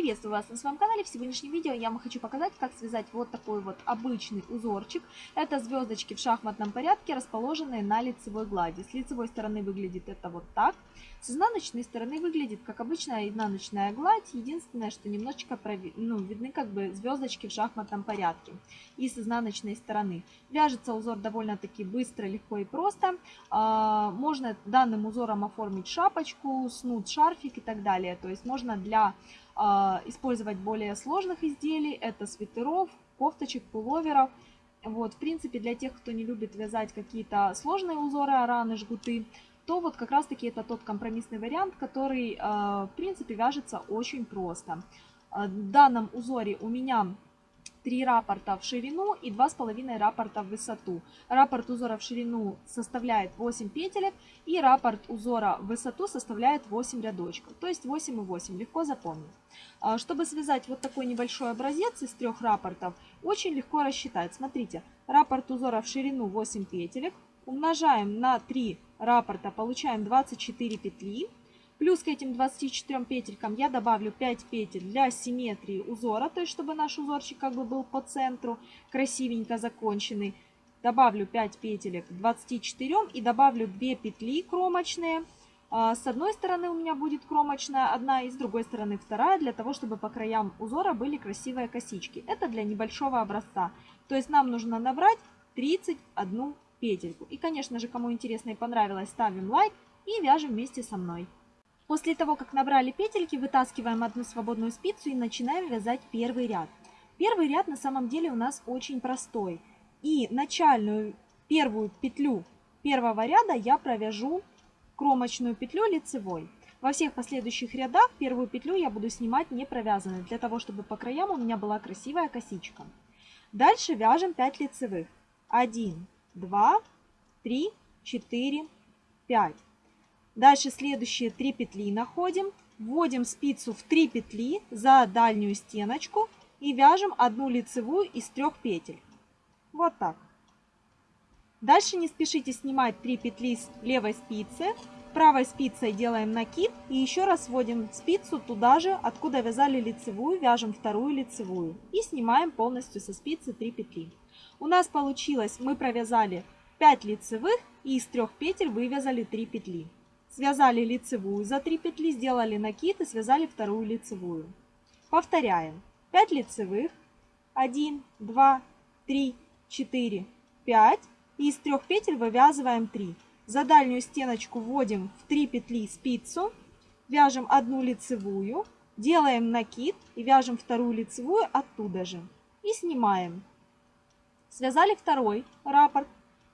Приветствую вас на своем канале. В сегодняшнем видео я вам хочу показать, как связать вот такой вот обычный узорчик. Это звездочки в шахматном порядке, расположенные на лицевой глади. С лицевой стороны выглядит это вот так. С изнаночной стороны выглядит как обычная изнаночная гладь. Единственное, что немножечко прови... ну, видны как бы звездочки в шахматном порядке. И с изнаночной стороны. Вяжется узор довольно-таки быстро, легко и просто. А, можно данным узором оформить шапочку, снуд, шарфик и так далее. То есть можно для использовать более сложных изделий. Это свитеров, кофточек, пуловеров. Вот, в принципе, для тех, кто не любит вязать какие-то сложные узоры, араны, жгуты, то вот как раз-таки это тот компромиссный вариант, который, а, в принципе, вяжется очень просто. А, в данном узоре у меня 3 рапорта в ширину и 2,5 рапорта в высоту. Раппорт узора в ширину составляет 8 петелек и раппорт узора в высоту составляет 8 рядочков. То есть 8 и 8, легко запомнить. А, чтобы связать вот такой небольшой образец из трех раппортов, очень легко рассчитать. Смотрите, раппорт узора в ширину 8 петелек, умножаем на 3 раппорта, получаем 24 петли. Плюс к этим 24 петелькам я добавлю 5 петель для симметрии узора, то есть чтобы наш узорчик как бы был по центру, красивенько законченный. Добавлю 5 петелек к 24 и добавлю 2 петли кромочные. А, с одной стороны у меня будет кромочная одна, и с другой стороны вторая, для того, чтобы по краям узора были красивые косички. Это для небольшого образца. То есть нам нужно набрать 31 петельку. И, конечно же, кому интересно и понравилось, ставим лайк и вяжем вместе со мной. После того, как набрали петельки, вытаскиваем одну свободную спицу и начинаем вязать первый ряд. Первый ряд на самом деле у нас очень простой. И начальную первую петлю первого ряда я провяжу кромочную петлю лицевой. Во всех последующих рядах первую петлю я буду снимать не провязанной, для того, чтобы по краям у меня была красивая косичка. Дальше вяжем 5 лицевых. 1, 2, 3, 4, 5. Дальше следующие 3 петли находим. Вводим спицу в 3 петли за дальнюю стеночку и вяжем одну лицевую из трех петель. Вот так. Дальше не спешите снимать 3 петли с левой спицы. Правой спицей делаем накид и еще раз вводим спицу туда же, откуда вязали лицевую, вяжем вторую лицевую. И снимаем полностью со спицы 3 петли. У нас получилось, мы провязали 5 лицевых и из трех петель вывязали 3 петли. Связали лицевую за 3 петли, сделали накид и связали вторую лицевую. Повторяем. 5 лицевых. 1, 2, 3, 4, 5. И из трех петель вывязываем 3. За дальнюю стеночку вводим в 3 петли спицу. Вяжем одну лицевую. Делаем накид и вяжем вторую лицевую оттуда же. И снимаем. Связали второй раппорт.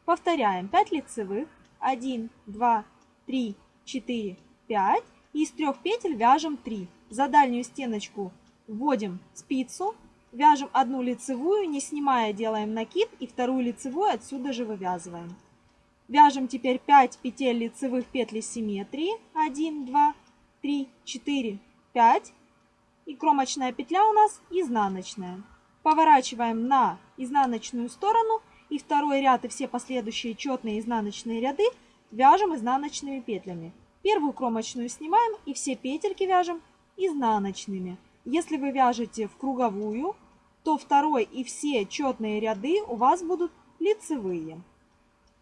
Повторяем. 5 лицевых. 1, 2, 3, 4, 5. И из трех петель вяжем 3. За дальнюю стеночку вводим спицу, вяжем одну лицевую, не снимая делаем накид и вторую лицевую отсюда же вывязываем. Вяжем теперь 5 петель лицевых петли симметрии. 1, 2, 3, 4, 5. И кромочная петля у нас изнаночная. Поворачиваем на изнаночную сторону и второй ряд и все последующие четные изнаночные ряды вяжем изнаночными петлями. Первую кромочную снимаем и все петельки вяжем изнаночными. Если вы вяжете в круговую, то второй и все четные ряды у вас будут лицевые.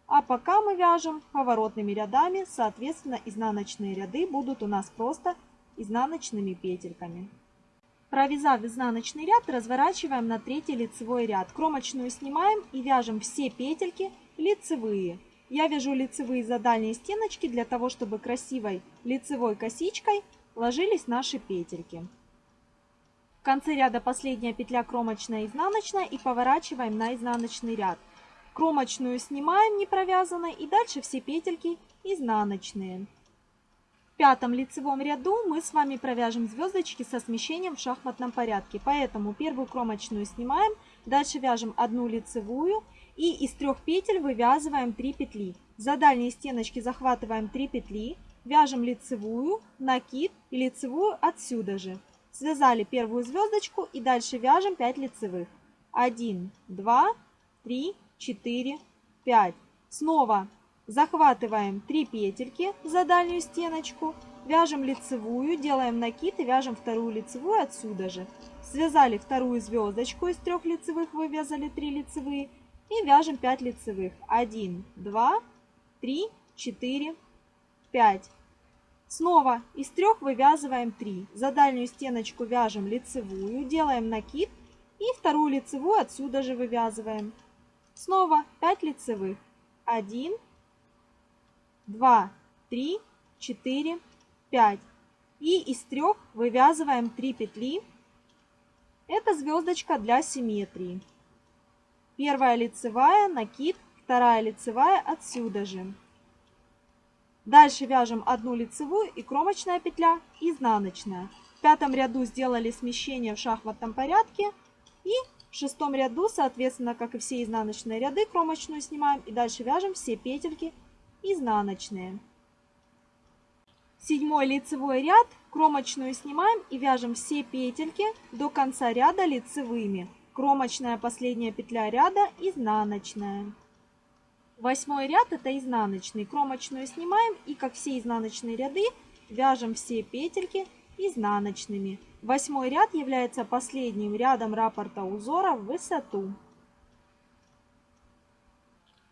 А пока мы вяжем поворотными рядами, соответственно, изнаночные ряды будут у нас просто изнаночными петельками. Провязав изнаночный ряд, разворачиваем на третий лицевой ряд. Кромочную снимаем и вяжем все петельки лицевые. Я вяжу лицевые за дальние стеночки для того, чтобы красивой лицевой косичкой ложились наши петельки. В конце ряда последняя петля кромочная изнаночная и поворачиваем на изнаночный ряд. Кромочную снимаем не провязанной и дальше все петельки изнаночные. В пятом лицевом ряду мы с вами провяжем звездочки со смещением в шахматном порядке. Поэтому первую кромочную снимаем, дальше вяжем одну лицевую и из трех петель вывязываем 3 петли. За дальние стеночки захватываем 3 петли, вяжем лицевую, накид и лицевую отсюда же. Связали первую звездочку и дальше вяжем 5 лицевых. 1, 2, 3, 4, 5. Снова захватываем 3 петельки за дальнюю стеночку, Вяжем лицевую, делаем накид и вяжем вторую лицевую отсюда же. Связали вторую звездочку из трех лицевых, вывязали 3 лицевые. И вяжем 5 лицевых. 1, 2, 3, 4, 5. Снова из трех вывязываем 3. За дальнюю стеночку вяжем лицевую, делаем накид и вторую лицевую отсюда же вывязываем. Снова 5 лицевых. 1, 2, 3, 4, 5. И из трех вывязываем 3 петли. Это звездочка для симметрии. Первая лицевая, накид, вторая лицевая отсюда же. Дальше вяжем одну лицевую и кромочная петля, изнаночная. В пятом ряду сделали смещение в шахматном порядке. И в шестом ряду, соответственно, как и все изнаночные ряды, кромочную снимаем. И дальше вяжем все петельки изнаночные. Седьмой лицевой ряд, кромочную снимаем и вяжем все петельки до конца ряда лицевыми. Кромочная последняя петля ряда, изнаночная. Восьмой ряд это изнаночный. Кромочную снимаем и как все изнаночные ряды вяжем все петельки изнаночными. Восьмой ряд является последним рядом раппорта узора в высоту.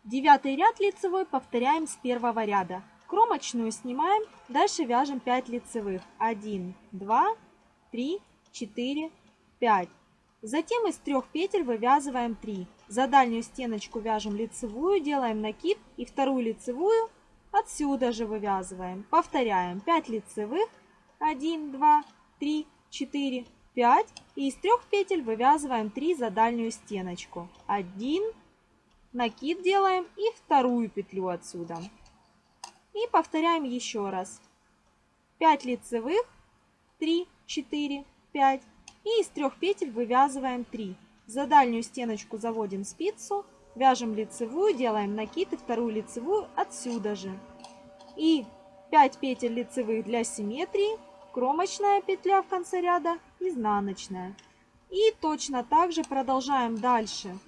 Девятый ряд лицевой повторяем с первого ряда. Кромочную снимаем, дальше вяжем 5 лицевых. 1, 2, 3, 4, 5. Затем из трех петель вывязываем 3. За дальнюю стеночку вяжем лицевую, делаем накид и вторую лицевую отсюда же вывязываем. Повторяем 5 лицевых, 1, 2, 3, 4, 5. И из трех петель вывязываем 3 за дальнюю стеночку. 1, накид делаем и вторую петлю отсюда. И повторяем еще раз. 5 лицевых, 3, 4, 5. И из трех петель вывязываем 3. За дальнюю стеночку заводим спицу, вяжем лицевую, делаем накид и вторую лицевую отсюда же. И 5 петель лицевых для симметрии, кромочная петля в конце ряда, изнаночная. И точно так же продолжаем дальше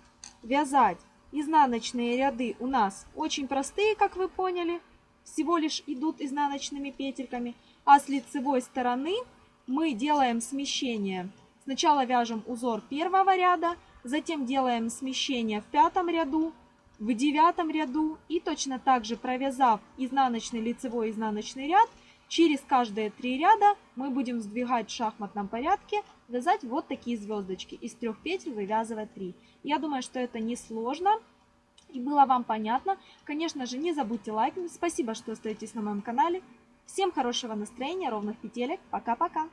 вязать. Изнаночные ряды у нас очень простые, как вы поняли, всего лишь идут изнаночными петельками. А с лицевой стороны мы делаем смещение Сначала вяжем узор первого ряда, затем делаем смещение в пятом ряду, в девятом ряду и точно так же провязав изнаночный лицевой изнаночный ряд, через каждые три ряда мы будем сдвигать в шахматном порядке, вязать вот такие звездочки. Из трех петель вывязывать 3. Я думаю, что это несложно и было вам понятно. Конечно же, не забудьте лайкнуть. Спасибо, что остаетесь на моем канале. Всем хорошего настроения, ровных петелек. Пока-пока.